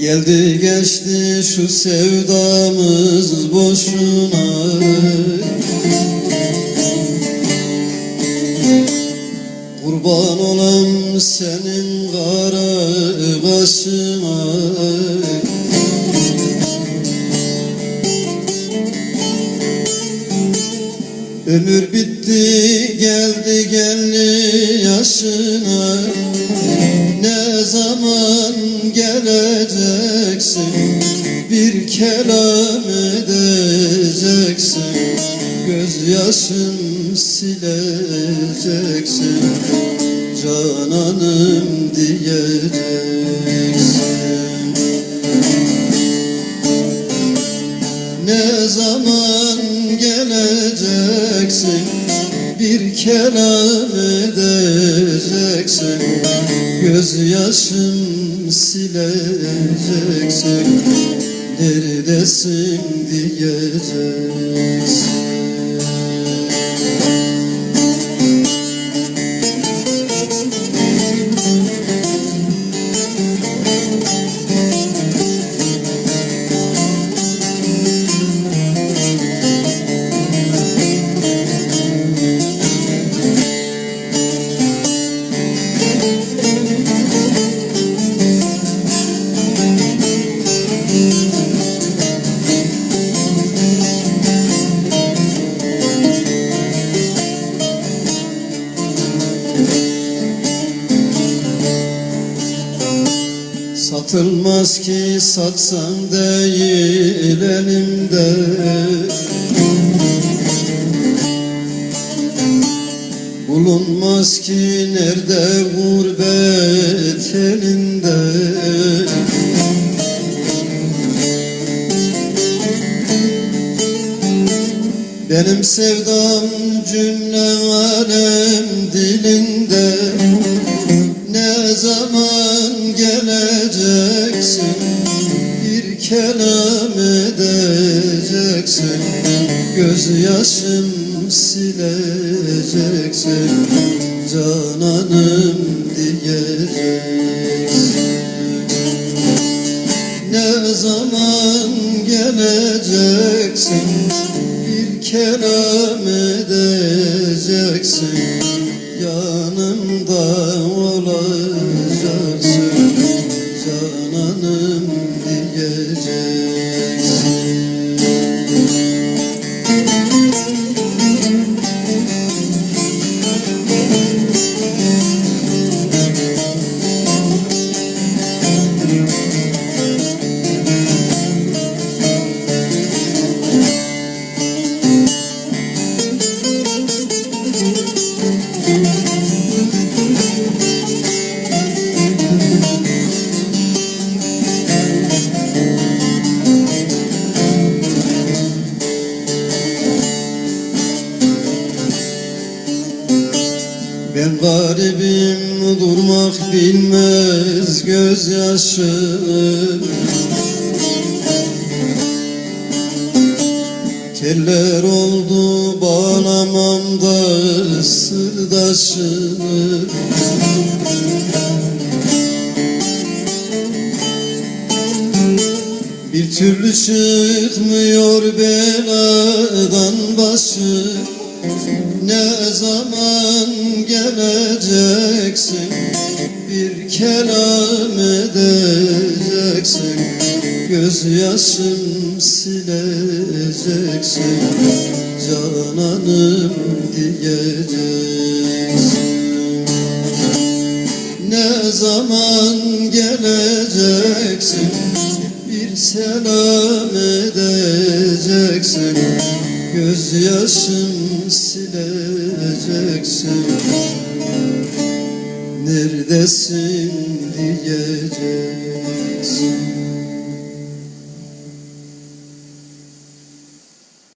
Geldi geçti şu sevdamız boşuna. Kurban olam senin kara kaşına Ömür bitti geldi geldi yaşına. Ne zaman geleceksin Bir kelam edeceksin. Gözyaşım sileceksin. Cananım diyeceksin. Ne zaman geleceksin Bir kelam edeceksin Gözyaşım sileceksin Neredesin diyeceksin Satılmaz ki satsan değil elimde. Bulunmaz ki nerede gurbet elinde. Benim sevdam cümle alem dilinde kelam edeceksin Gözyaşım sileceksin Cananım diyeceksin. Ne zaman geleceksin Bir kelam edeceksin. Yanımda olacaksın diyeceksin Ben garibim durmak bilmez gözyaşım Teller oldu bağlamamda sırdaşım Bir türlü çıkmıyor başı Ne zaman geleceksin? Bir kelam edeceksin. Gözyaşım sileceksin. Cananım diyeceksin. Ne zaman geleceksin? Bir selam edeceksin Gözyaşım sileceksin. Neredesin diyeceksin